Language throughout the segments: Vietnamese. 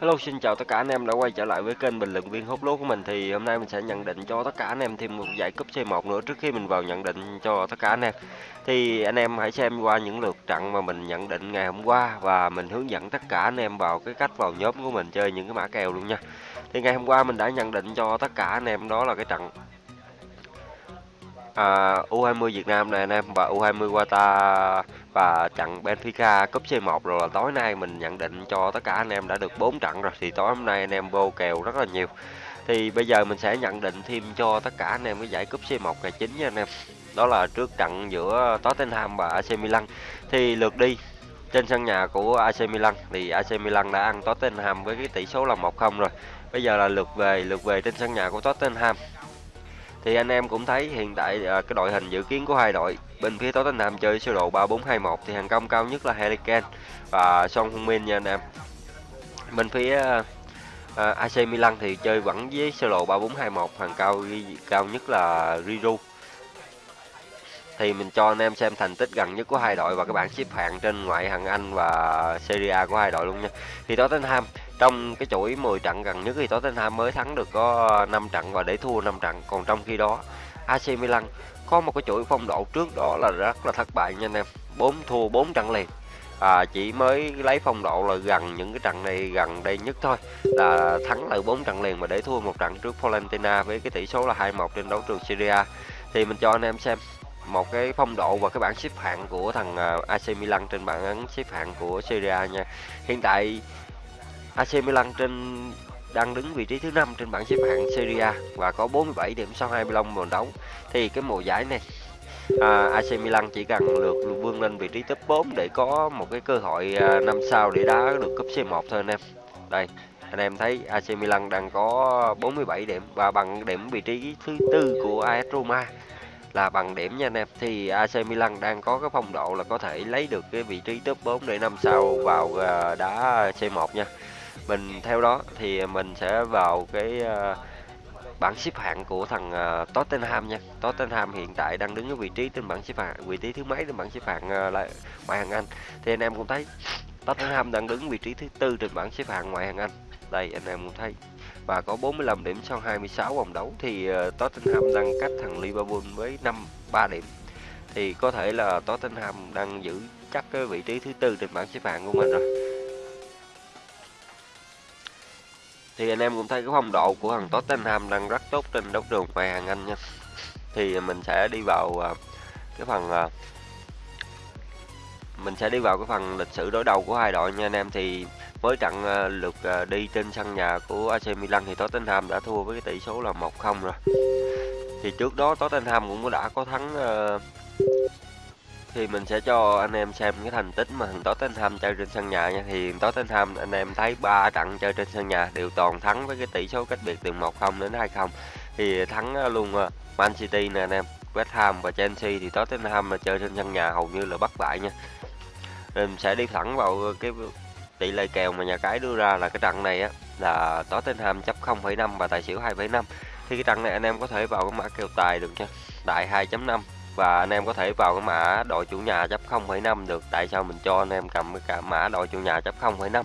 Hello xin chào tất cả anh em đã quay trở lại với kênh bình luận viên hút lúa của mình thì hôm nay mình sẽ nhận định cho tất cả anh em thêm một giải cúp C1 nữa trước khi mình vào nhận định cho tất cả anh em. Thì anh em hãy xem qua những lượt trận mà mình nhận định ngày hôm qua và mình hướng dẫn tất cả anh em vào cái cách vào nhóm của mình chơi những cái mã kèo luôn nha. Thì ngày hôm qua mình đã nhận định cho tất cả anh em đó là cái trận à, U20 Việt Nam này anh em và U20 Qatar và trận Benfica cúp C1 rồi là tối nay mình nhận định cho tất cả anh em đã được 4 trận rồi, thì tối hôm nay anh em vô kèo rất là nhiều. Thì bây giờ mình sẽ nhận định thêm cho tất cả anh em cái giải cúp C1 ngày 9 nha anh em. Đó là trước trận giữa Tottenham và AC Milan. Thì lượt đi, trên sân nhà của AC Milan thì AC Milan đã ăn Tottenham với cái tỷ số là 1-0 rồi. Bây giờ là lượt về lượt về trên sân nhà của Tottenham thì anh em cũng thấy hiện tại à, cái đội hình dự kiến của hai đội bên phía Tottenham chơi sơ đồ 3421 thì hàng công cao nhất là Harry Kane và Son Heung-min nha anh em bên phía à, à AC Milan thì chơi vẫn với sơ đồ 3421 hàng cao cao nhất là Riru thì mình cho anh em xem thành tích gần nhất của hai đội và các bạn xếp hạng trên ngoại hạng Anh và Serie A của hai đội luôn nha. Thì Tottenham trong cái chuỗi 10 trận gần nhất thì Tottenham mới thắng được có 5 trận và để thua 5 trận. Còn trong khi đó AC Milan có một cái chuỗi phong độ trước đó là rất là thất bại nha anh em. 4 thua 4 trận liền. À, chỉ mới lấy phong độ là gần những cái trận này gần đây nhất thôi. Là thắng lại 4 trận liền mà để thua một trận trước Valentina với cái tỷ số là 2-1 trên đấu trường Serie thì mình cho anh em xem một cái phong độ và cái bảng xếp hạng của thằng à, AC Milan trên bảng xếp hạng của Serie nha. Hiện tại AC Milan trên đang đứng vị trí thứ năm trên bảng xếp hạng Serie A và có 47 điểm sau 25 vòng đấu. Thì cái mùa giải này à, AC Milan chỉ cần lượt vươn lên vị trí top 4 để có một cái cơ hội à, năm sau để đá được cúp C1 thôi anh em. Đây, anh em thấy AC Milan đang có 47 điểm và bằng điểm vị trí thứ tư của AS Roma là bằng điểm nha anh em thì AC Milan đang có cái phong độ là có thể lấy được cái vị trí top 4 để năm sau vào à, đá C1 nha mình theo đó thì mình sẽ vào cái uh, bảng xếp hạng của thằng uh, Tottenham nha. Tottenham hiện tại đang đứng ở vị trí trên bảng xếp hạng vị trí thứ mấy trên bảng xếp hạng uh, lại ngoại hạng Anh. Thì anh em cũng thấy Tottenham đang đứng vị trí thứ tư trên bảng xếp hạng ngoại hạng Anh. Đây anh em cũng thấy. Và có 45 điểm sau 26 vòng đấu thì uh, Tottenham đang cách thằng Liverpool với 5 3 điểm. Thì có thể là Tottenham đang giữ chắc cái vị trí thứ tư trên bảng xếp hạng của mình rồi. Thì anh em cũng thấy cái phong độ của thằng Tottenham đang rất tốt trên đấu trường ngoại hạng Anh nha. Thì mình sẽ đi vào à, cái phần à, mình sẽ đi vào cái phần lịch sử đối đầu của hai đội nha anh em. Thì mới trận à, lượt đi trên sân nhà của AC Milan thì Tottenham đã thua với cái tỷ số là 1-0 rồi. Thì trước đó Tottenham cũng đã có thắng thì mình sẽ cho anh em xem cái thành tích mà thằng Tottenham chơi trên sân nhà nha. Thì Tottenham anh em thấy ba trận chơi trên sân nhà đều toàn thắng với cái tỷ số cách biệt từ 1-0 đến 2-0 thì thắng ờ, luôn ờ, Man City nè anh em. West Ham và Chelsea thì Tottenham là chơi trên sân nhà hầu như là bất bại nha. Mình sẽ đi thẳng vào cái tỷ lệ kèo mà nhà cái đưa ra là cái trận này á là Tottenham chấp 0,5 và tài xỉu 2,5 thì cái trận này anh em có thể vào cái mã kèo tài được nha. Đại 2.5 và anh em có thể vào cái mã đội chủ nhà chấp 0,5 được. Tại sao mình cho anh em cầm cái cả mã đội chủ nhà chấp 0,5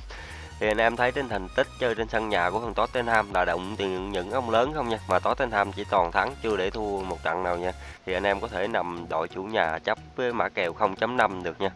thì anh em thấy trên thành tích chơi trên sân nhà của thằng Tottenham là động tiền những ông lớn không nha? Mà Tottenham chỉ toàn thắng chưa để thua một trận nào nha. Thì anh em có thể nằm đội chủ nhà chấp với mã kèo 0.5 được nha.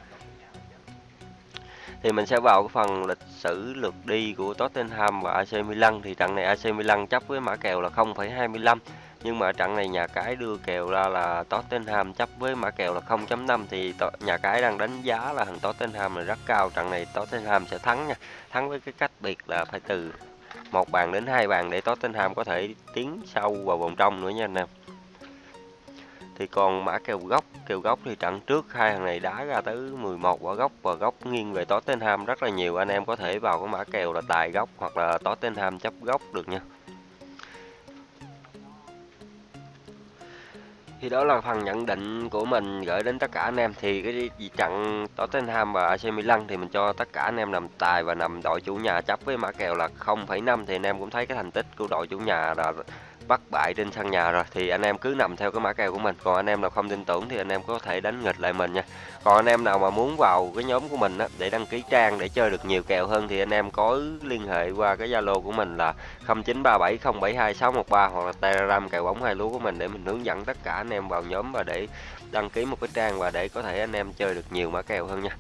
Thì mình sẽ vào cái phần lịch sử lượt đi của Tottenham và AC Milan. Thì trận này AC Milan chấp với mã kèo là 0,25 nhưng mà trận này nhà cái đưa kèo ra là Tottenham chấp với mã kèo là 0.5 thì nhà cái đang đánh giá là thằng Tottenham là rất cao. Trận này Tottenham sẽ thắng nha. Thắng với cái cách biệt là phải từ một bàn đến hai bàn để Tottenham có thể tiến sâu vào vòng trong nữa nha anh em. Thì còn mã kèo góc kèo góc thì trận trước hai thằng này đá ra tới 11 quả góc và góc nghiêng về Tottenham rất là nhiều. Anh em có thể vào cái mã kèo là tài góc hoặc là Tottenham chấp góc được nha. Thì đó là phần nhận định của mình gửi đến tất cả anh em. Thì cái trận Tottenham và AC Milan thì mình cho tất cả anh em nằm tài và nằm đội chủ nhà chấp với mã kèo là 0,5 thì anh em cũng thấy cái thành tích của đội chủ nhà là bất bại trên sân nhà rồi. Thì anh em cứ nằm theo cái mã kèo của mình. Còn anh em nào không tin tưởng thì anh em có thể đánh nghịch lại mình nha. Còn anh em nào mà muốn vào cái nhóm của mình á, để đăng ký trang để chơi được nhiều kèo hơn thì anh em có liên hệ qua cái zalo của mình là 0937072613 hoặc là telegram kèo bóng hai lúa của mình để mình hướng dẫn tất cả anh em vào nhóm và để đăng ký một cái trang và để có thể anh em chơi được nhiều mã kèo hơn nha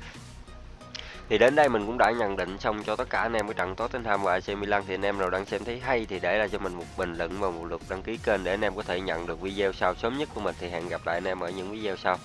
thì đến đây mình cũng đã nhận định xong cho tất cả anh em cái trận Tottenham và AC Milan. Thì anh em nào đang xem thấy hay thì để lại cho mình một bình luận và một lượt đăng ký kênh để anh em có thể nhận được video sau. Sớm nhất của mình thì hẹn gặp lại anh em ở những video sau.